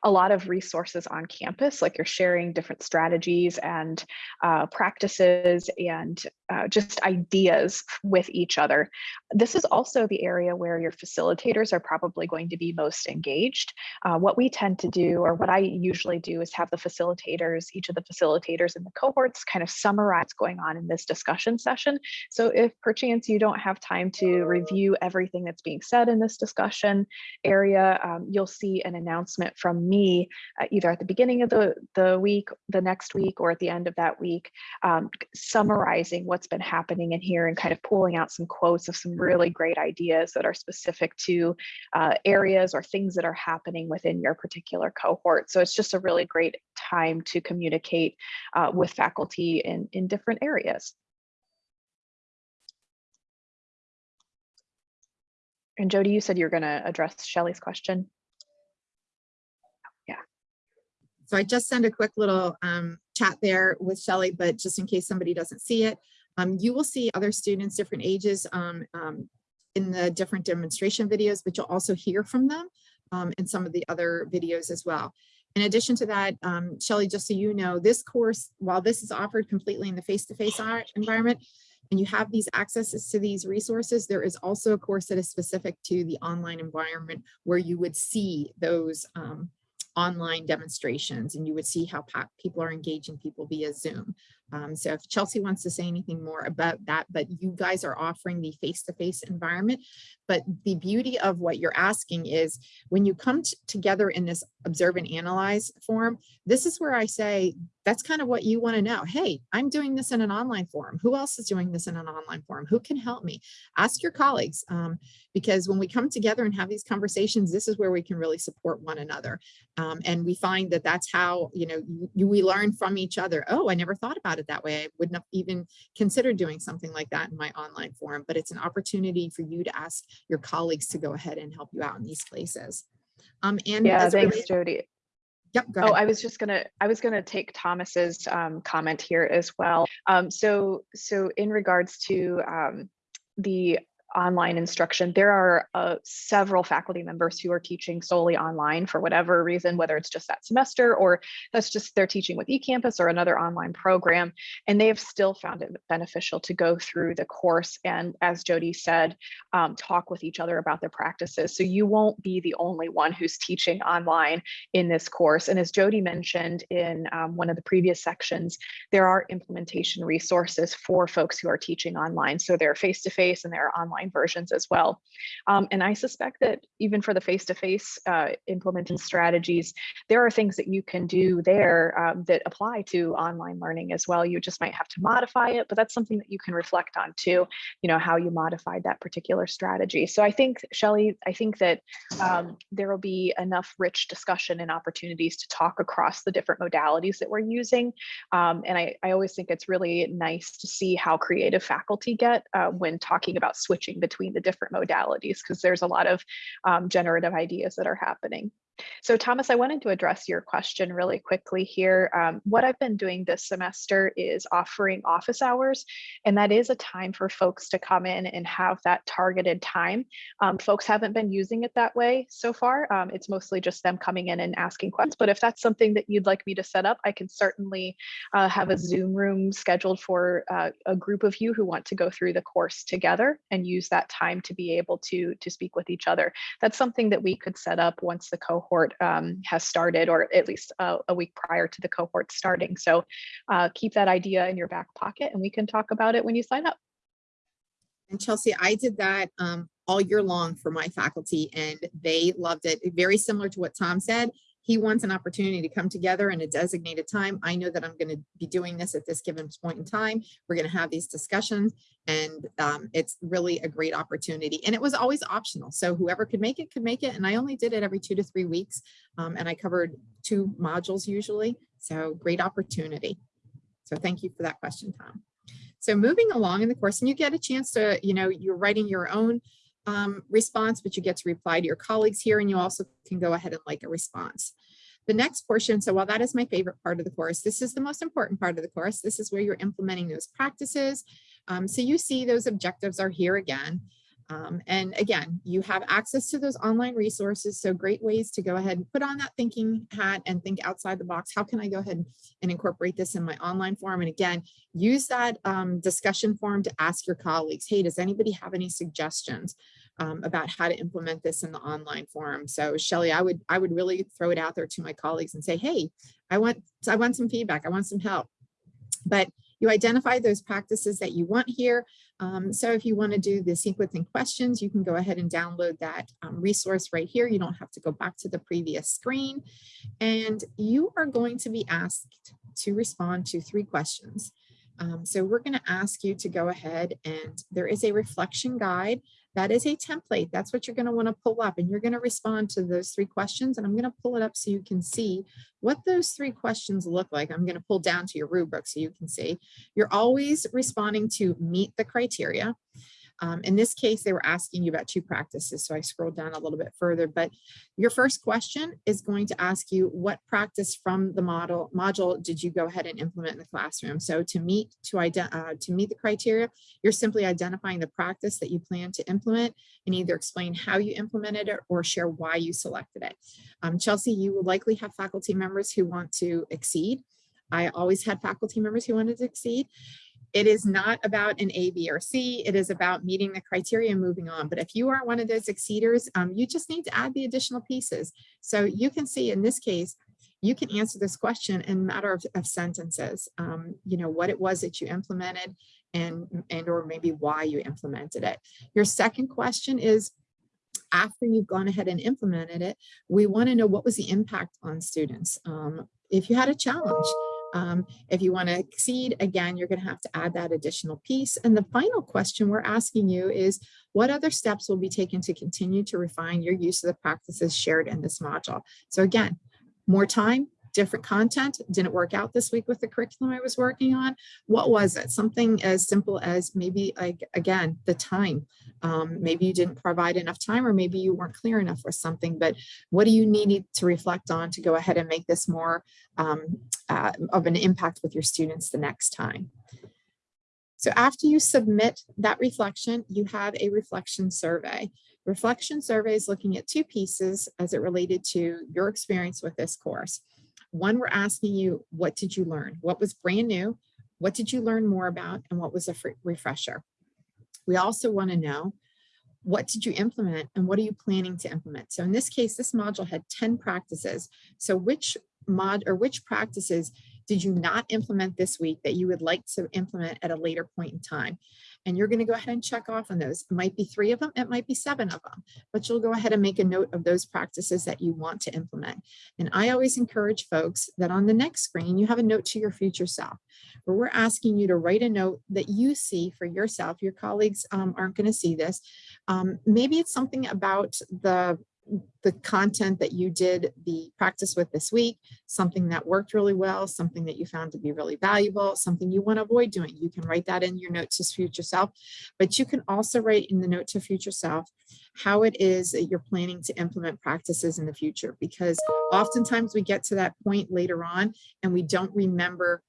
a lot of resources on campus, like you're sharing different strategies and uh, practices and uh, just ideas with each other. This is also the area where your facilitators are probably going to be most engaged. Uh, what we tend to do, or what I usually do, is have the facilitators, each of the facilitators in the cohorts kind of summarize what's going on in this discussion session. So if perchance you don't have time to review everything that's being said in this discussion area, um, you'll see an announcement from me uh, either at the beginning of the, the week, the next week, or at the end of that week, um, summarizing what's been happening in here and kind of pulling out some quotes of some really great ideas that are specific to uh, areas or things that are happening within your particular cohort. So it's just a really great time to communicate uh, with faculty in, in different areas. And Jody, you said you're going to address Shelley's question. So I just send a quick little um, chat there with Shelley, but just in case somebody doesn't see it, um, you will see other students, different ages um, um, in the different demonstration videos, but you'll also hear from them um, in some of the other videos as well. In addition to that, um, Shelley, just so you know, this course, while this is offered completely in the face-to-face -face environment, and you have these accesses to these resources, there is also a course that is specific to the online environment where you would see those um, online demonstrations and you would see how people are engaging people via Zoom. Um, so if Chelsea wants to say anything more about that, but you guys are offering the face-to-face -face environment. But the beauty of what you're asking is when you come together in this observe and analyze form, this is where I say, that's kind of what you want to know. Hey, I'm doing this in an online forum. Who else is doing this in an online forum? Who can help me? Ask your colleagues, um, because when we come together and have these conversations, this is where we can really support one another. Um, and we find that that's how, you know, you, we learn from each other. Oh, I never thought about it that way. I wouldn't have even considered doing something like that in my online forum, but it's an opportunity for you to ask your colleagues to go ahead and help you out in these places. Um, and yeah, thanks, Jody. Yep, oh, I was just gonna I was gonna take Thomas's um, comment here as well. Um, so so in regards to um, the online instruction. There are uh, several faculty members who are teaching solely online for whatever reason, whether it's just that semester or that's just they're teaching with eCampus or another online program. And they have still found it beneficial to go through the course and, as Jody said, um, talk with each other about their practices. So you won't be the only one who's teaching online in this course. And as Jody mentioned in um, one of the previous sections, there are implementation resources for folks who are teaching online. So they're face-to-face -face and they're online online versions as well. Um, and I suspect that even for the face-to-face -face, uh, implementing strategies, there are things that you can do there um, that apply to online learning as well. You just might have to modify it, but that's something that you can reflect on too, you know, how you modified that particular strategy. So I think, Shelley, I think that um, there will be enough rich discussion and opportunities to talk across the different modalities that we're using. Um, and I, I always think it's really nice to see how creative faculty get uh, when talking about switching between the different modalities because there's a lot of um, generative ideas that are happening. So Thomas, I wanted to address your question really quickly here. Um, what I've been doing this semester is offering office hours, and that is a time for folks to come in and have that targeted time. Um, folks haven't been using it that way so far. Um, it's mostly just them coming in and asking questions, but if that's something that you'd like me to set up, I can certainly uh, have a Zoom room scheduled for uh, a group of you who want to go through the course together and use that time to be able to, to speak with each other. That's something that we could set up once the cohort cohort um, has started, or at least a, a, week prior to the cohort starting. So uh, keep that idea in your back pocket and we can talk about it when you sign up. And Chelsea, I did that um, all year long for my faculty and they loved it. Very similar to what Tom said he wants an opportunity to come together in a designated time. I know that I'm going to be doing this at this given point in time. We're going to have these discussions and um, it's really a great opportunity. And it was always optional. So whoever could make it could make it. And I only did it every two to three weeks. Um, and I covered two modules usually. So great opportunity. So thank you for that question, Tom. So moving along in the course and you get a chance to, you know, you're writing your own um, response, but you get to reply to your colleagues here and you also can go ahead and like a response. The next portion, so while that is my favorite part of the course, this is the most important part of the course. This is where you're implementing those practices. Um, so you see those objectives are here again. Um, and again, you have access to those online resources. So great ways to go ahead and put on that thinking hat and think outside the box. How can I go ahead and incorporate this in my online form? And again, use that um, discussion forum to ask your colleagues, hey, does anybody have any suggestions um, about how to implement this in the online forum? So Shelly, I would I would really throw it out there to my colleagues and say, hey, I want I want some feedback. I want some help. But you identify those practices that you want here. Um, so if you want to do the sequencing questions, you can go ahead and download that um, resource right here. You don't have to go back to the previous screen. And you are going to be asked to respond to three questions. Um, so we're going to ask you to go ahead and there is a reflection guide that is a template. That's what you're going to want to pull up and you're going to respond to those three questions. And I'm going to pull it up so you can see what those three questions look like. I'm going to pull down to your rubric so you can see. You're always responding to meet the criteria. Um, in this case, they were asking you about two practices, so I scrolled down a little bit further, but your first question is going to ask you what practice from the model module did you go ahead and implement in the classroom? So to meet to, uh, to meet the criteria, you're simply identifying the practice that you plan to implement and either explain how you implemented it or share why you selected it. Um, Chelsea, you will likely have faculty members who want to exceed. I always had faculty members who wanted to exceed. It is not about an A, B, or C. It is about meeting the criteria and moving on. But if you are one of those exceeders, um, you just need to add the additional pieces. So you can see in this case, you can answer this question in matter of, of sentences, um, you know, what it was that you implemented and, and or maybe why you implemented it. Your second question is, after you've gone ahead and implemented it, we want to know what was the impact on students. Um, if you had a challenge, um, if you want to exceed, again, you're going to have to add that additional piece. And the final question we're asking you is, what other steps will be taken to continue to refine your use of the practices shared in this module? So again, more time, different content didn't work out this week with the curriculum I was working on. What was it? Something as simple as maybe like, again, the time. Um, maybe you didn't provide enough time or maybe you weren't clear enough or something, but what do you need to reflect on to go ahead and make this more um, uh, of an impact with your students the next time? So after you submit that reflection, you have a reflection survey. Reflection survey is looking at two pieces as it related to your experience with this course. One, we're asking you, what did you learn? What was brand new? What did you learn more about? And what was a refresher? We also want to know, what did you implement and what are you planning to implement? So in this case, this module had 10 practices. So which mod or which practices did you not implement this week that you would like to implement at a later point in time? And you're going to go ahead and check off on those. It might be three of them, it might be seven of them, but you'll go ahead and make a note of those practices that you want to implement. And I always encourage folks that on the next screen, you have a note to your future self, where we're asking you to write a note that you see for yourself. Your colleagues um, aren't going to see this. Um, maybe it's something about the the content that you did the practice with this week, something that worked really well, something that you found to be really valuable, something you want to avoid doing. You can write that in your note to future self, but you can also write in the note to future self how it is that you're planning to implement practices in the future, because oftentimes we get to that point later on and we don't remember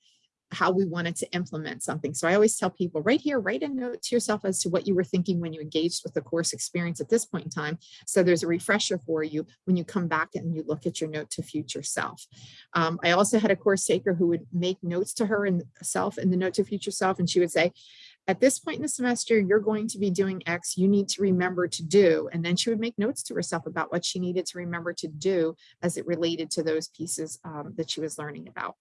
how we wanted to implement something. So I always tell people right here, write a note to yourself as to what you were thinking when you engaged with the course experience at this point in time. So there's a refresher for you when you come back and you look at your note to future self. Um, I also had a course taker who would make notes to her and self in the note to future self. And she would say, at this point in the semester, you're going to be doing X, you need to remember to do. And then she would make notes to herself about what she needed to remember to do as it related to those pieces um, that she was learning about.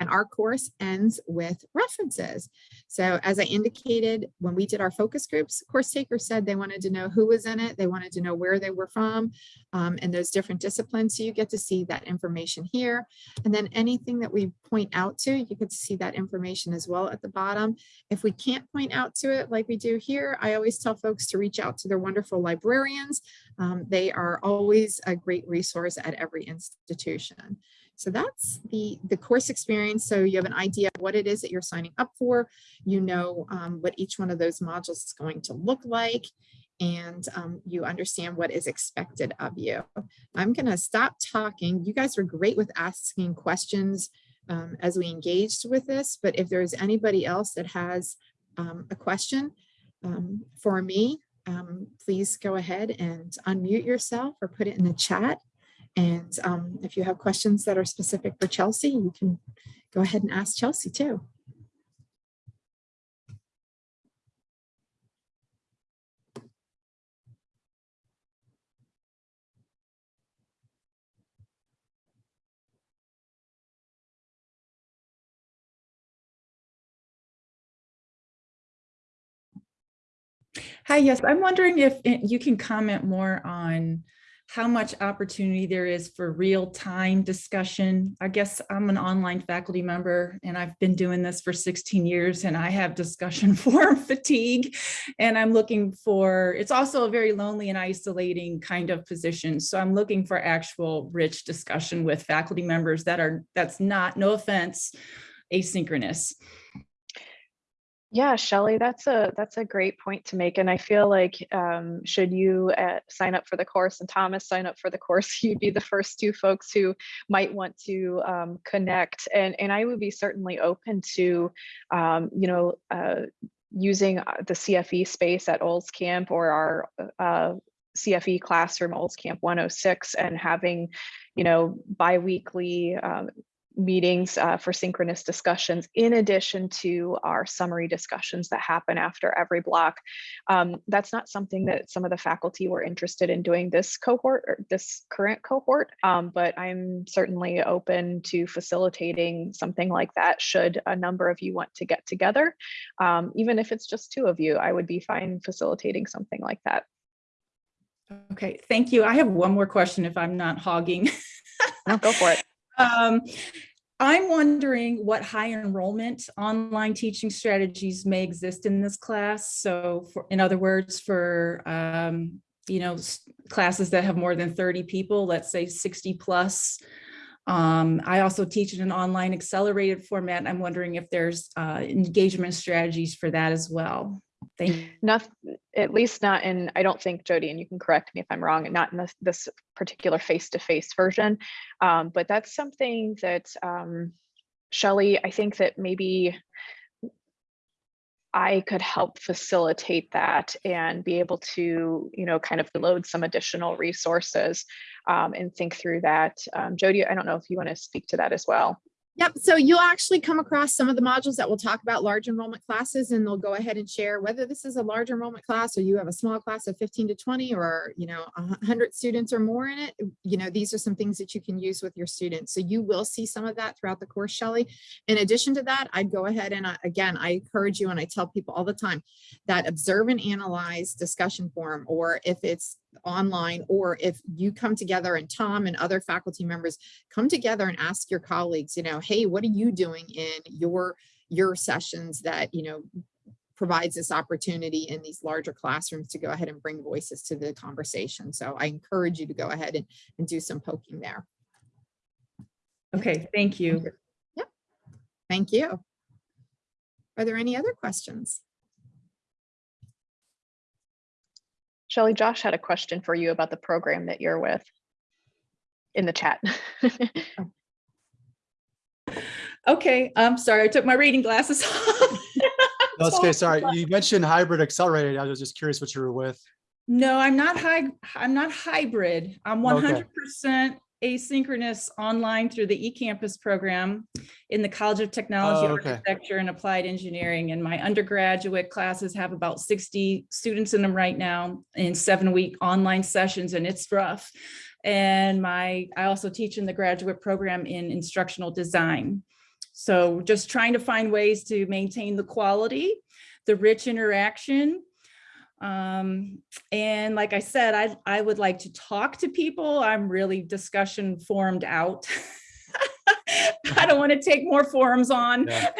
And our course ends with references. So as I indicated, when we did our focus groups, course takers said they wanted to know who was in it. They wanted to know where they were from um, and those different disciplines. So you get to see that information here. And then anything that we point out to, you to see that information as well at the bottom. If we can't point out to it like we do here, I always tell folks to reach out to their wonderful librarians. Um, they are always a great resource at every institution. So that's the, the course experience. So you have an idea of what it is that you're signing up for. You know um, what each one of those modules is going to look like and um, you understand what is expected of you. I'm going to stop talking. You guys were great with asking questions um, as we engaged with this, but if there's anybody else that has um, a question, um, for me, um, please go ahead and unmute yourself or put it in the chat. And um, if you have questions that are specific for Chelsea, you can go ahead and ask Chelsea too. Hi, yes, I'm wondering if eh, you can comment more on how much opportunity there is for real-time discussion. I guess I'm an online faculty member and I've been doing this for 16 years and I have discussion forum fatigue and I'm looking for, it's also a very lonely and isolating kind of position. So I'm looking for actual rich discussion with faculty members that are, that's not, no offense, asynchronous. Yeah, Shelley, that's a that's a great point to make. And I feel like um, should you uh, sign up for the course and Thomas sign up for the course, you'd be the first two folks who might want to um, connect. And, and I would be certainly open to, um, you know, uh, using uh, the CFE space at Olscamp or our uh, CFE classroom, Olscamp 106, and having, you know, biweekly um, meetings uh, for synchronous discussions in addition to our summary discussions that happen after every block. Um, that's not something that some of the faculty were interested in doing this cohort or this current cohort, um, but I'm certainly open to facilitating something like that should a number of you want to get together. Um, even if it's just two of you, I would be fine facilitating something like that. Okay, thank you. I have one more question if I'm not hogging. no, go for it. Um, I'm wondering what high enrollment online teaching strategies may exist in this class. So for, in other words, for, um, you know, classes that have more than 30 people, let's say 60 plus. Um, I also teach in an online accelerated format. I'm wondering if there's uh, engagement strategies for that as well. Thank. Not, at least not in, I don't think Jody, and you can correct me if I'm wrong, not in this, this particular face-to-face -face version, um, but that's something that um, Shelly, I think that maybe I could help facilitate that and be able to, you know, kind of load some additional resources um, and think through that. Um, Jody, I don't know if you want to speak to that as well. Yep, so you'll actually come across some of the modules that will talk about large enrollment classes and they'll go ahead and share whether this is a large enrollment class or you have a small class of 15 to 20 or, you know, 100 students or more in it. You know, these are some things that you can use with your students. So you will see some of that throughout the course, Shelly. In addition to that, I'd go ahead and I, again, I encourage you and I tell people all the time that observe and analyze discussion forum or if it's online or if you come together and Tom and other faculty members come together and ask your colleagues, you know, hey, what are you doing in your your sessions that, you know, provides this opportunity in these larger classrooms to go ahead and bring voices to the conversation. So I encourage you to go ahead and, and do some poking there. Okay, thank you. Yep. Thank you. Are there any other questions? Shelly, Josh had a question for you about the program that you're with in the chat. okay, I'm sorry, I took my reading glasses off. That's okay, sorry. You mentioned hybrid accelerated. I was just curious what you were with. No, I'm not high. I'm not hybrid. I'm 100% okay. Asynchronous online through the eCampus program in the College of Technology, oh, okay. Architecture and Applied Engineering. And my undergraduate classes have about 60 students in them right now in seven week online sessions and it's rough. And my I also teach in the graduate program in instructional design. So just trying to find ways to maintain the quality, the rich interaction. Um, and like I said, I, I would like to talk to people. I'm really discussion formed out. I don't want to take more forums on. Yeah.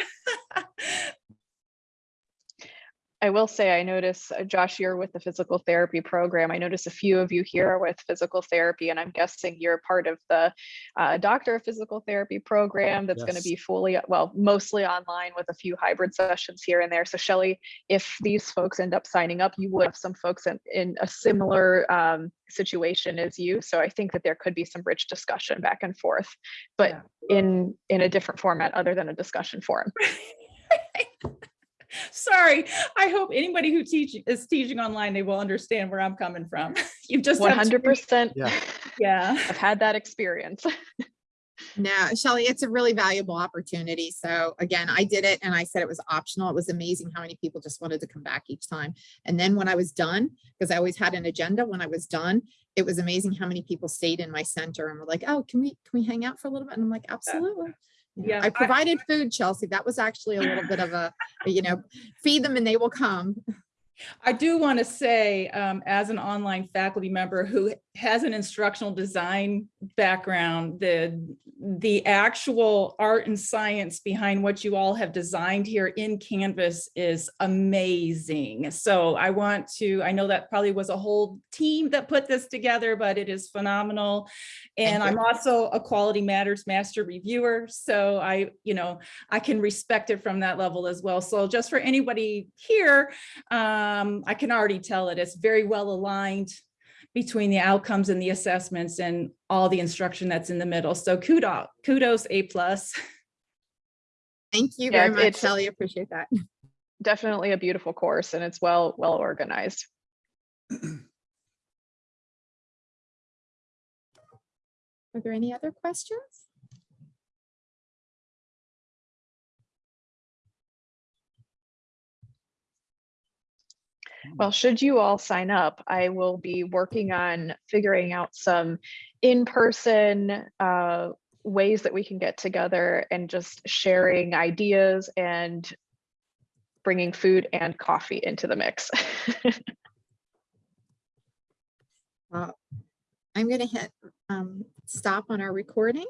I will say, I notice, uh, Josh, you're with the physical therapy program. I notice a few of you here are with physical therapy, and I'm guessing you're part of the uh, doctor of physical therapy program that's yes. going to be fully, well, mostly online with a few hybrid sessions here and there. So Shelly, if these folks end up signing up, you would have some folks in, in a similar um, situation as you. So I think that there could be some rich discussion back and forth, but yeah. in in a different format other than a discussion forum. Sorry, I hope anybody who teach is teaching online, they will understand where I'm coming from. You've just 100%. Yeah. Yeah. I've had that experience. No, Shelly, it's a really valuable opportunity. So again, I did it and I said it was optional. It was amazing how many people just wanted to come back each time. And then when I was done, because I always had an agenda, when I was done, it was amazing how many people stayed in my center and were like, oh, can we, can we hang out for a little bit? And I'm like, absolutely. Yeah, I I- provided food, Chelsea. That was actually a little bit of a, you know, feed them and they will come. I do want to say, um, as an online faculty member who has an instructional design background, the, the actual art and science behind what you all have designed here in Canvas is amazing. So I want to, I know that probably was a whole team that put this together, but it is phenomenal. And I'm also a Quality Matters Master Reviewer, so I, you know, I can respect it from that level as well. So just for anybody here, um, I can already tell that it's very well aligned between the outcomes and the assessments and all the instruction that's in the middle. So kudos, kudos, A plus. Thank you Yeah, very much, it's- Shelley. Appreciate that. Definitely a beautiful course and it's well, well organized. Are there any other questions? Well, should you all sign up, I will be working on figuring out some in-person uh, ways that we can get together and just sharing ideas and bringing food and coffee into the mix. Well, I'm going to hit um, stop on our recording